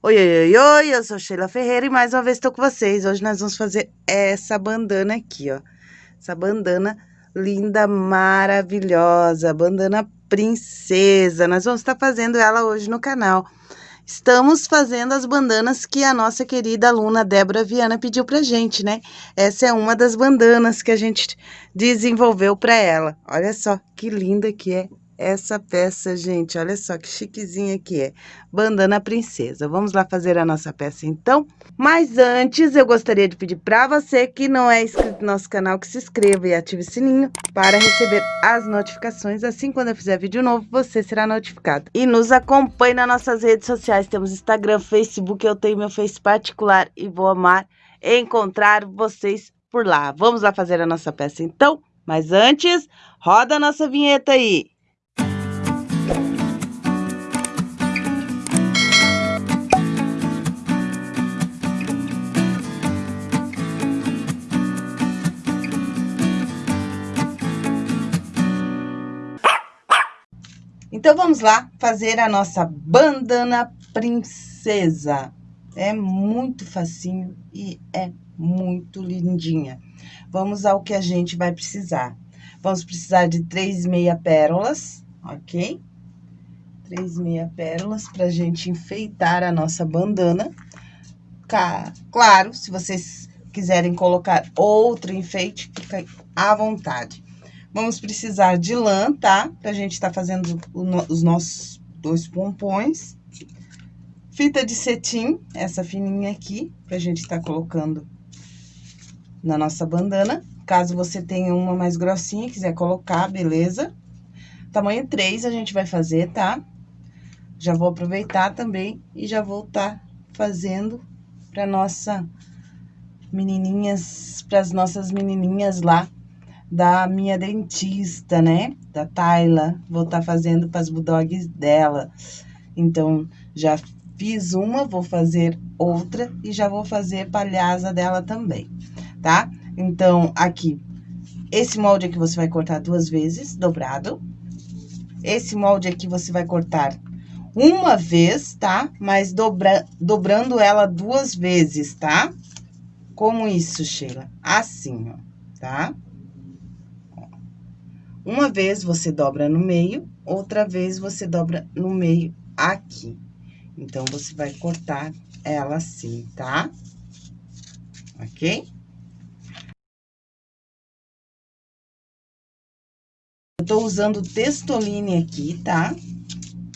Oi, oi, oi, oi, eu sou Sheila Ferreira e mais uma vez estou com vocês. Hoje nós vamos fazer essa bandana aqui, ó. Essa bandana linda, maravilhosa, bandana princesa. Nós vamos estar fazendo ela hoje no canal. Estamos fazendo as bandanas que a nossa querida aluna Débora Viana pediu pra gente, né? Essa é uma das bandanas que a gente desenvolveu para ela. Olha só que linda que é essa peça, gente. Olha só que chiquezinha que é. Bandana Princesa. Vamos lá fazer a nossa peça, então? Mas antes, eu gostaria de pedir para você que não é inscrito no nosso canal, que se inscreva e ative o sininho para receber as notificações. Assim, quando eu fizer vídeo novo, você será notificado. E nos acompanhe nas nossas redes sociais. Temos Instagram, Facebook, eu tenho meu Face particular e vou amar encontrar vocês por lá. Vamos lá fazer a nossa peça, então? Mas antes, roda a nossa vinheta aí. Então, vamos lá fazer a nossa bandana princesa. É muito facinho e é muito lindinha. Vamos ao que a gente vai precisar. Vamos precisar de três meia pérolas, ok? Três meia pérolas pra gente enfeitar a nossa bandana. Claro, se vocês quiserem colocar outro enfeite, fica à vontade. Vamos precisar de lã, tá? Pra gente estar tá fazendo os nossos dois pompons. Fita de cetim, essa fininha aqui, pra gente estar tá colocando na nossa bandana. Caso você tenha uma mais grossinha, quiser colocar, beleza? Tamanho 3 a gente vai fazer, tá? Já vou aproveitar também e já vou tá fazendo pra nossa menininhas, pras nossas menininhas lá da minha dentista, né? Da Tayla. Vou estar tá fazendo para as bulldogs dela. Então, já fiz uma, vou fazer outra e já vou fazer palhaça dela também, tá? Então, aqui, esse molde aqui você vai cortar duas vezes, dobrado. Esse molde aqui você vai cortar uma vez, tá? Mas dobra, dobrando ela duas vezes, tá? Como isso, Sheila? Assim, ó, tá? Uma vez você dobra no meio, outra vez você dobra no meio aqui. Então, você vai cortar ela assim, tá? Ok? Eu tô usando testoline aqui, tá?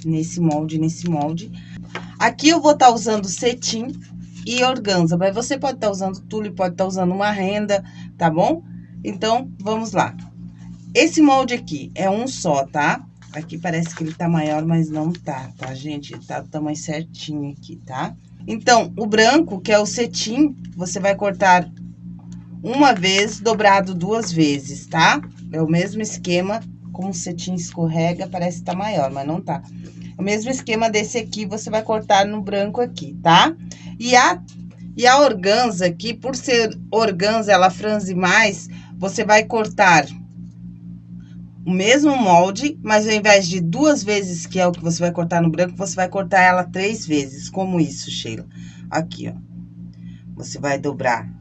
Nesse molde, nesse molde. Aqui eu vou estar tá usando cetim e organza, mas você pode estar tá usando tule, pode estar tá usando uma renda, tá bom? Então, vamos lá. Esse molde aqui é um só, tá? Aqui parece que ele tá maior, mas não tá, tá, gente? Tá do tamanho certinho aqui, tá? Então, o branco, que é o cetim, você vai cortar uma vez, dobrado duas vezes, tá? É o mesmo esquema, como o cetim escorrega, parece que tá maior, mas não tá. O mesmo esquema desse aqui, você vai cortar no branco aqui, tá? E a, e a organza aqui, por ser organza, ela franze mais, você vai cortar o mesmo molde, mas ao invés de duas vezes, que é o que você vai cortar no branco, você vai cortar ela três vezes, como isso, Sheila. Aqui, ó. Você vai dobrar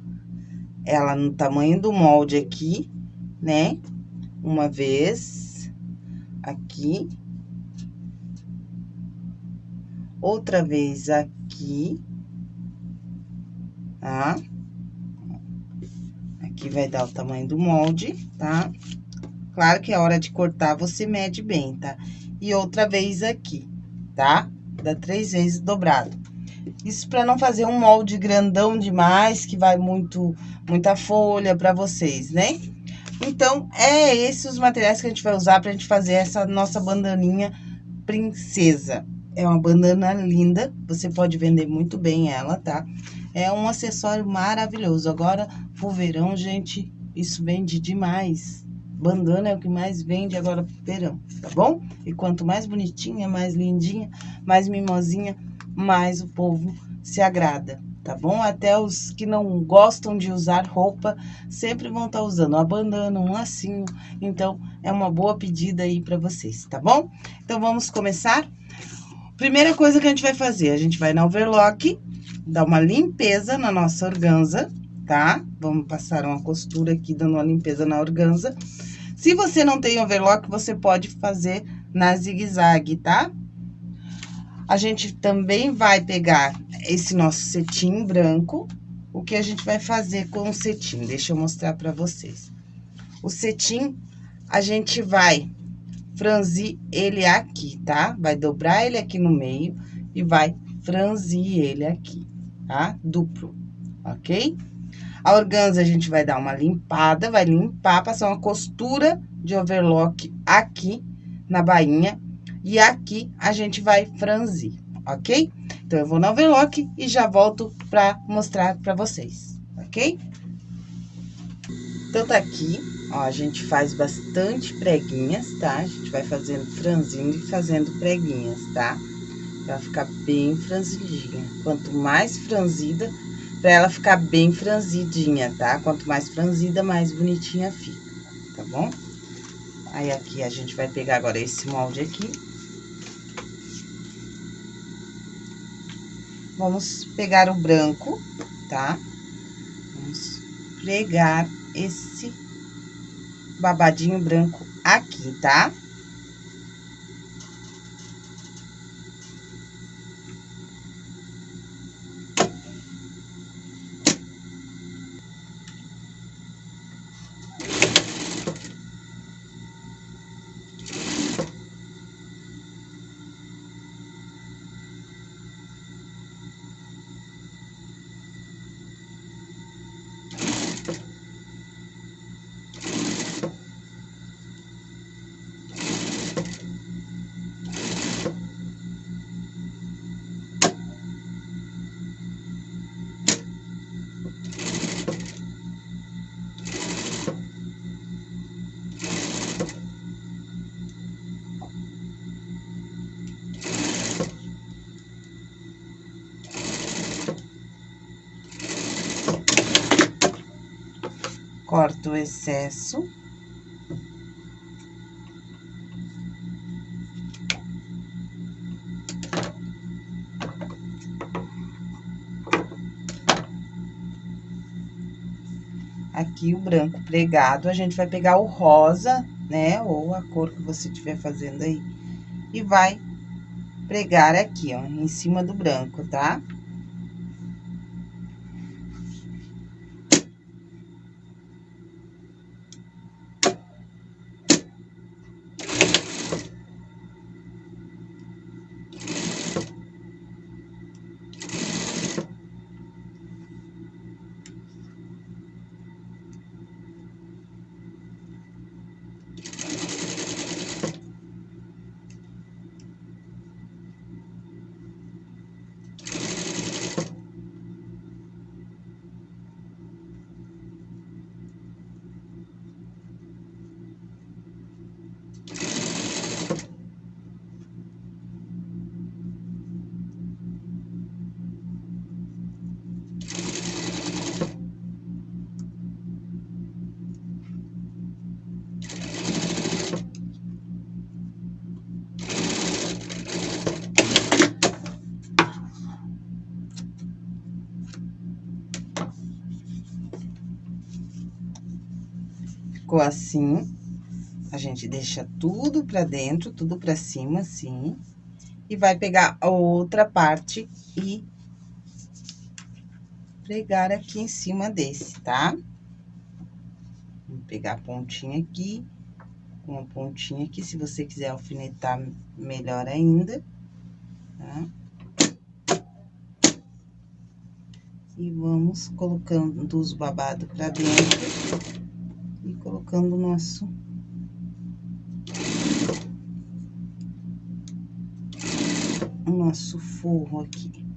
ela no tamanho do molde aqui, né? Uma vez, aqui. Outra vez aqui, tá? Aqui vai dar o tamanho do molde, tá? Tá? Claro que a hora de cortar, você mede bem, tá? E outra vez aqui, tá? Dá três vezes dobrado. Isso para não fazer um molde grandão demais, que vai muito, muita folha para vocês, né? Então, é esses os materiais que a gente vai usar pra gente fazer essa nossa bandaninha princesa. É uma bandana linda, você pode vender muito bem ela, tá? É um acessório maravilhoso. Agora, pro verão, gente, isso vende demais. Bandana é o que mais vende agora pro verão, tá bom? E quanto mais bonitinha, mais lindinha, mais mimosinha, mais o povo se agrada, tá bom? Até os que não gostam de usar roupa, sempre vão estar tá usando a bandana, um lacinho. Então, é uma boa pedida aí para vocês, tá bom? Então, vamos começar? Primeira coisa que a gente vai fazer, a gente vai na overlock, dar uma limpeza na nossa organza, tá? Vamos passar uma costura aqui, dando uma limpeza na organza. Se você não tem overlock, você pode fazer na zigue-zague, tá? A gente também vai pegar esse nosso cetim branco. O que a gente vai fazer com o cetim? Deixa eu mostrar pra vocês. O cetim, a gente vai franzir ele aqui, tá? Vai dobrar ele aqui no meio e vai franzir ele aqui, tá? Duplo, ok? A organza, a gente vai dar uma limpada, vai limpar, passar uma costura de overlock aqui na bainha. E aqui a gente vai franzir, ok? Então, eu vou no overlock e já volto pra mostrar pra vocês, ok? Então, tá aqui, ó, a gente faz bastante preguinhas, tá? A gente vai fazendo franzindo e fazendo preguinhas, tá? Pra ficar bem franzidinha. Quanto mais franzida, pra ela ficar bem franzidinha, tá? Quanto mais franzida, mais bonitinha fica, tá bom? Aí, aqui, a gente vai pegar agora esse molde aqui. Vamos pegar o branco, tá? Vamos pregar esse babadinho branco aqui, tá? Corto o excesso. Aqui o branco pregado, a gente vai pegar o rosa, né, ou a cor que você estiver fazendo aí, e vai pregar aqui, ó, em cima do branco, tá? Assim. A gente deixa tudo pra dentro, tudo pra cima, assim. E vai pegar a outra parte e pregar aqui em cima desse, tá? Vou pegar a pontinha aqui, uma pontinha aqui, se você quiser alfinetar, melhor ainda, tá? E vamos colocando os babados pra dentro colocando nosso nosso forro aqui.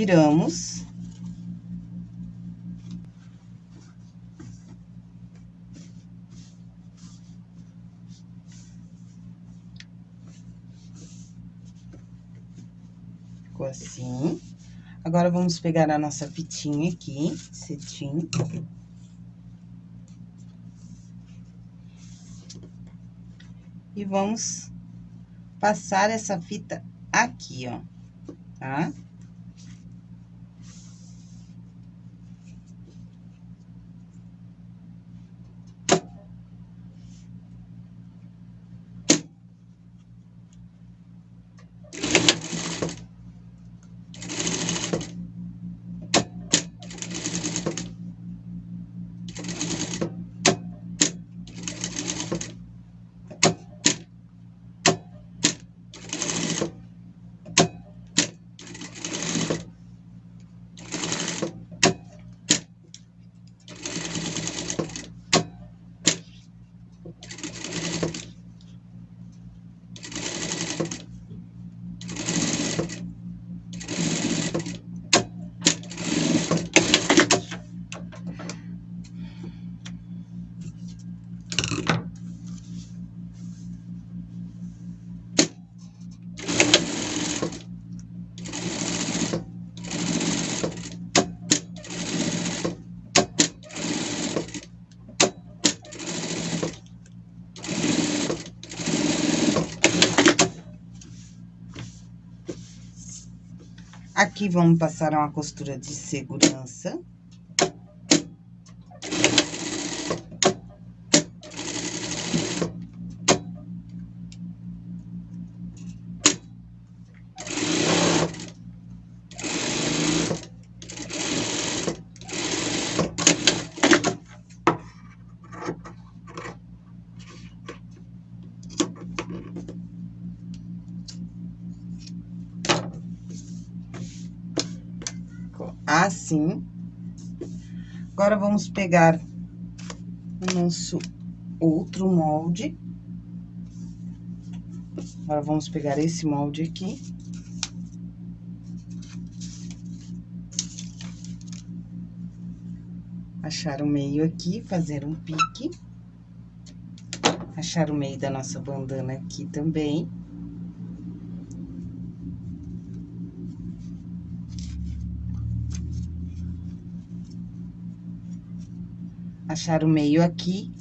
Viramos. Ficou assim. Agora, vamos pegar a nossa fitinha aqui, cetim. E vamos passar essa fita aqui, ó, tá? Aqui, vamos passar uma costura de segurança. Assim. Agora, vamos pegar o nosso outro molde. Agora, vamos pegar esse molde aqui. Achar o meio aqui, fazer um pique. Achar o meio da nossa bandana aqui também. Achar o meio aqui,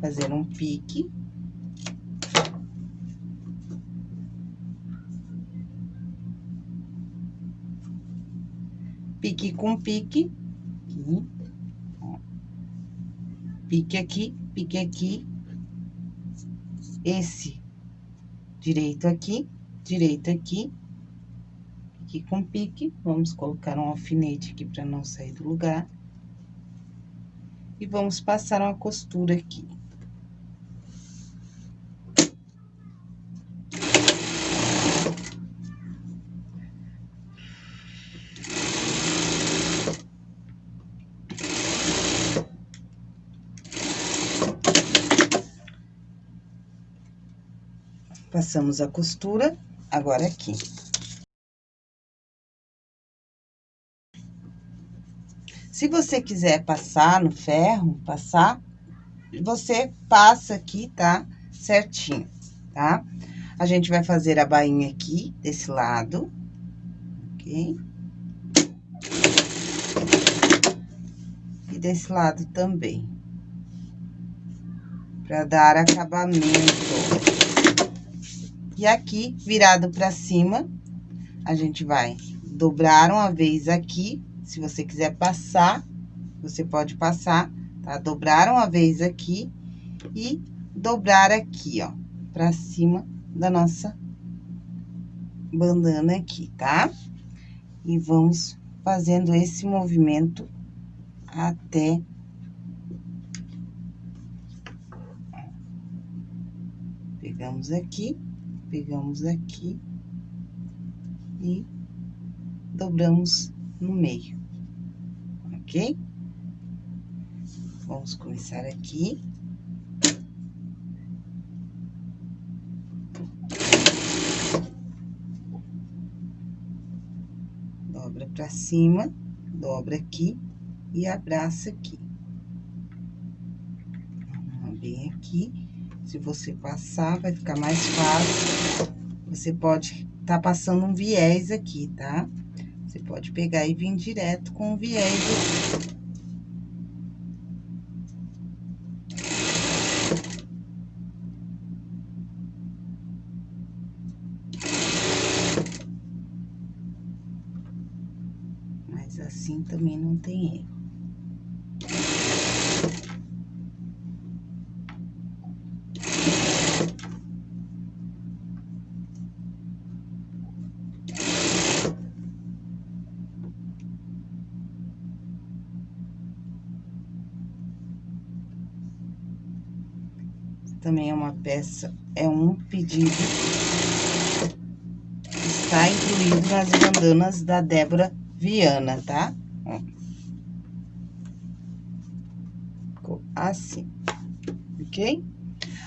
fazer um pique. Pique com pique, aqui. Pique aqui, pique aqui. Esse direito aqui, direito aqui. Pique com pique, vamos colocar um alfinete aqui para não sair do lugar e vamos passar uma costura aqui. Passamos a costura, agora aqui. Se você quiser passar no ferro, passar, você passa aqui, tá? Certinho, tá? A gente vai fazer a bainha aqui, desse lado, ok? E desse lado também. Pra dar acabamento. E aqui, virado pra cima, a gente vai dobrar uma vez aqui se você quiser passar, você pode passar, tá? Dobrar uma vez aqui e dobrar aqui, ó, pra cima da nossa bandana aqui, tá? E vamos fazendo esse movimento até... Pegamos aqui, pegamos aqui e dobramos no meio, ok? Vamos começar aqui. dobra pra cima, dobra aqui e abraça aqui. Bem aqui. Se você passar, vai ficar mais fácil. Você pode tá passando um viés aqui, tá? Pode pegar e vir direto com o viés. Mas assim também não tem erro. Também é uma peça, é um pedido está incluído nas bandanas da Débora Viana, tá? Ficou assim, ok?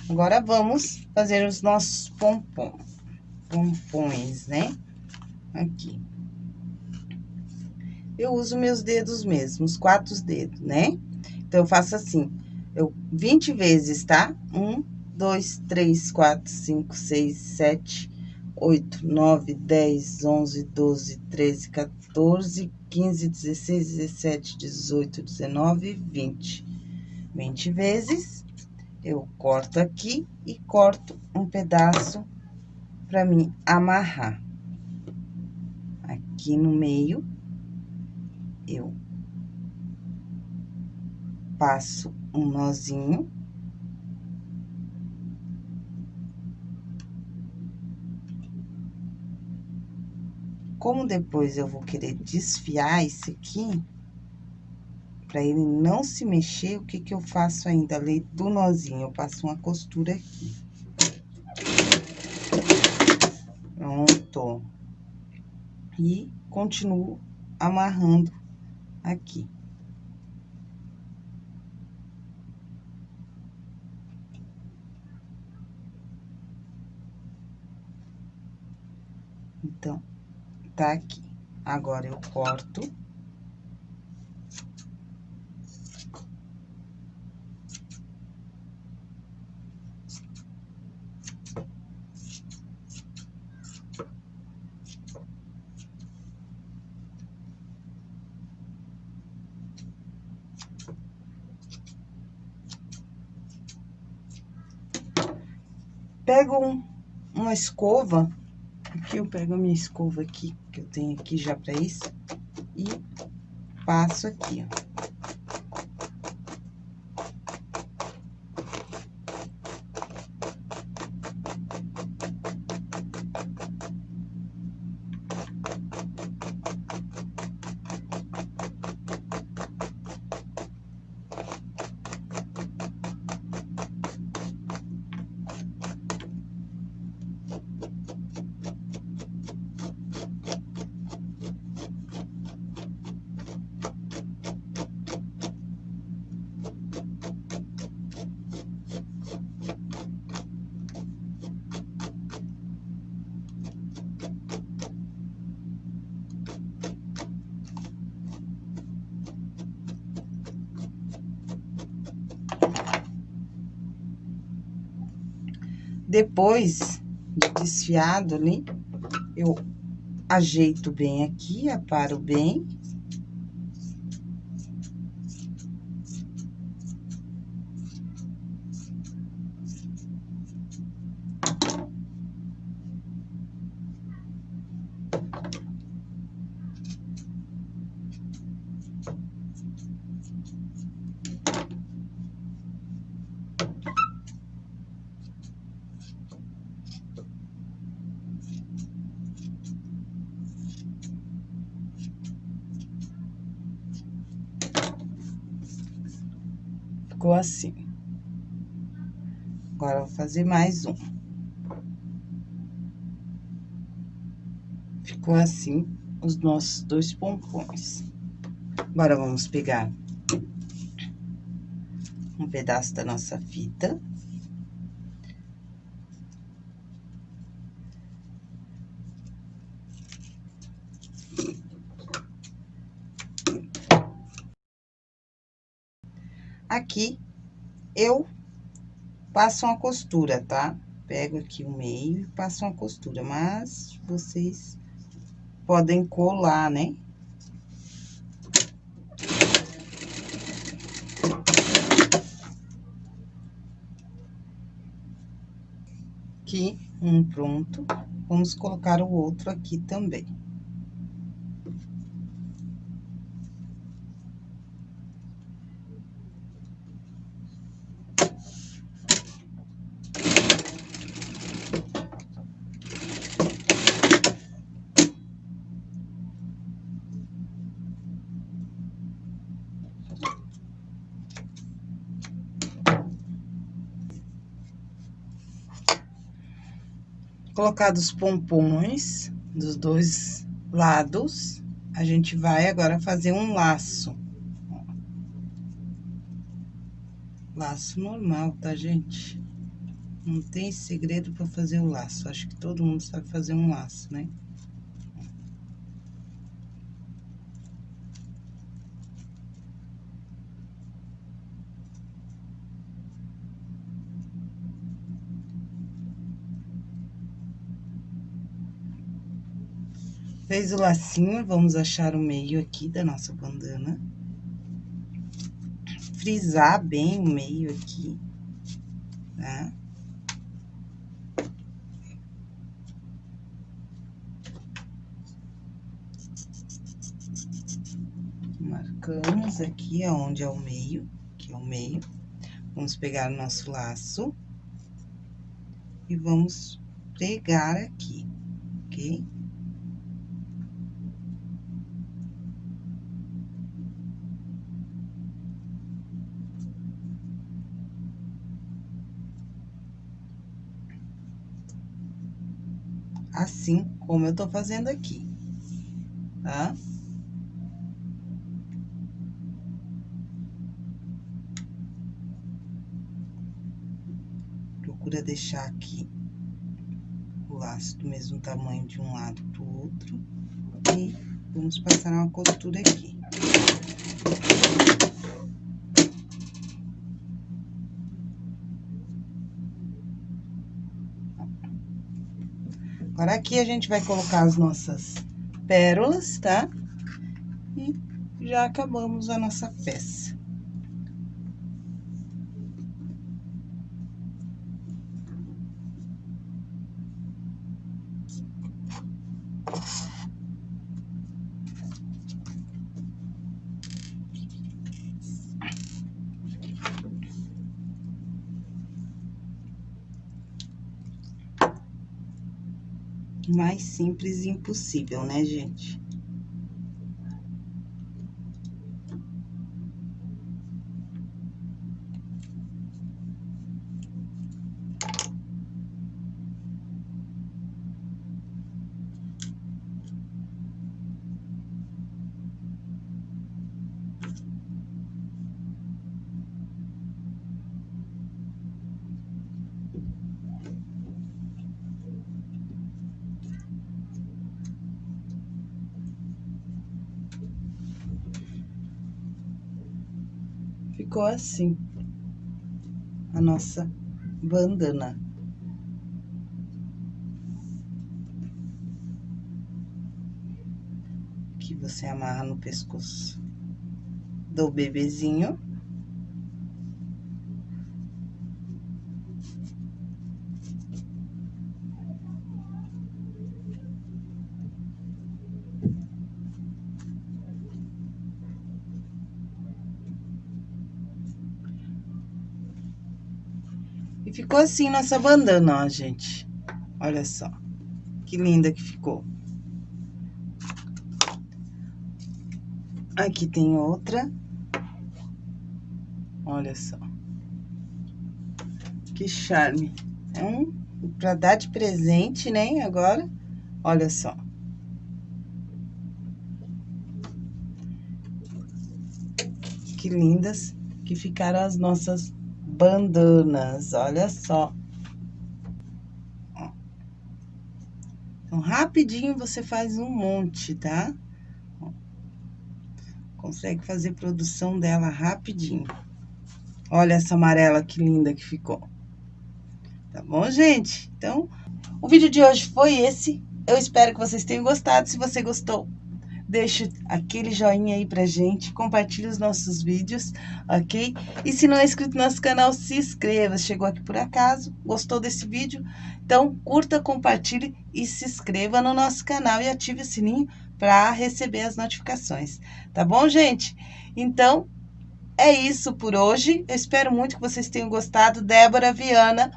Agora, vamos fazer os nossos pompom, pompons, né? Aqui. Eu uso meus dedos mesmo, os quatro dedos, né? Então, eu faço assim, eu 20 vezes, tá? Um, dois, três, quatro, cinco, seis, sete, oito, nove, dez, onze, doze, treze, 14, 15, 16, 17, 18, 19, 20. 20 vezes, eu corto aqui e corto um pedaço para mim amarrar. Aqui no meio, eu passo um nozinho. Como depois eu vou querer desfiar esse aqui, para ele não se mexer, o que que eu faço ainda? Além do nozinho, eu passo uma costura aqui. Pronto. E continuo amarrando aqui. Então, tá aqui. Agora, eu corto. Pego um, uma escova eu pego a minha escova aqui, que eu tenho aqui já pra isso, e passo aqui, ó. Depois de desfiado ali, eu ajeito bem aqui, aparo bem. assim. Agora, vou fazer mais um. Ficou assim os nossos dois pompons. Agora, vamos pegar um pedaço da nossa fita. Aqui, eu passo uma costura, tá? Pego aqui o meio e passo uma costura, mas vocês podem colar, né? Aqui, um pronto. Vamos colocar o outro aqui também. Colocados os pompons dos dois lados, a gente vai agora fazer um laço. Laço normal, tá, gente? Não tem segredo para fazer o laço. Acho que todo mundo sabe fazer um laço, né? Fez o lacinho, vamos achar o meio aqui da nossa bandana. Frisar bem o meio aqui, tá? Marcamos aqui aonde é o meio, que é o meio. Vamos pegar o nosso laço e vamos pregar aqui, ok? Assim como eu tô fazendo aqui, tá? Procura deixar aqui o laço do mesmo tamanho de um lado pro outro. E vamos passar uma costura aqui. Agora, aqui a gente vai colocar as nossas pérolas, tá? E já acabamos a nossa peça. Mais simples impossível, né, gente? Ficou assim a nossa bandana. Que você amarra no pescoço do bebezinho. Ficou assim nossa bandana, ó, gente. Olha só. Que linda que ficou. Aqui tem outra. Olha só. Que charme. É um pra dar de presente, né, agora. Olha só. Que lindas que ficaram as nossas bandanas, olha só. Então, rapidinho você faz um monte, tá? Consegue fazer produção dela rapidinho. Olha essa amarela que linda que ficou. Tá bom, gente? Então, o vídeo de hoje foi esse. Eu espero que vocês tenham gostado. Se você gostou, deixa aquele joinha aí pra gente, compartilhe os nossos vídeos, ok? E se não é inscrito no nosso canal, se inscreva. Chegou aqui por acaso, gostou desse vídeo? Então, curta, compartilhe e se inscreva no nosso canal e ative o sininho para receber as notificações. Tá bom, gente? Então, é isso por hoje. Eu espero muito que vocês tenham gostado. Débora Viana,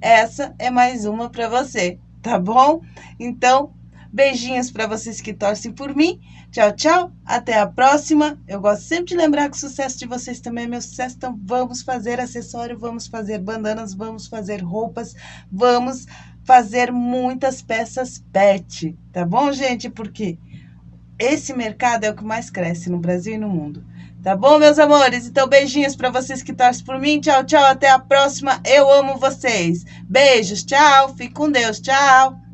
essa é mais uma para você, tá bom? Então, beijinhos para vocês que torcem por mim. Tchau, tchau. Até a próxima. Eu gosto sempre de lembrar que o sucesso de vocês também é meu sucesso. Então, vamos fazer acessório, vamos fazer bandanas, vamos fazer roupas, vamos fazer muitas peças pet, tá bom, gente? Porque esse mercado é o que mais cresce no Brasil e no mundo. Tá bom, meus amores? Então, beijinhos para vocês que torcem por mim. Tchau, tchau. Até a próxima. Eu amo vocês. Beijos. Tchau. Fique com Deus. Tchau.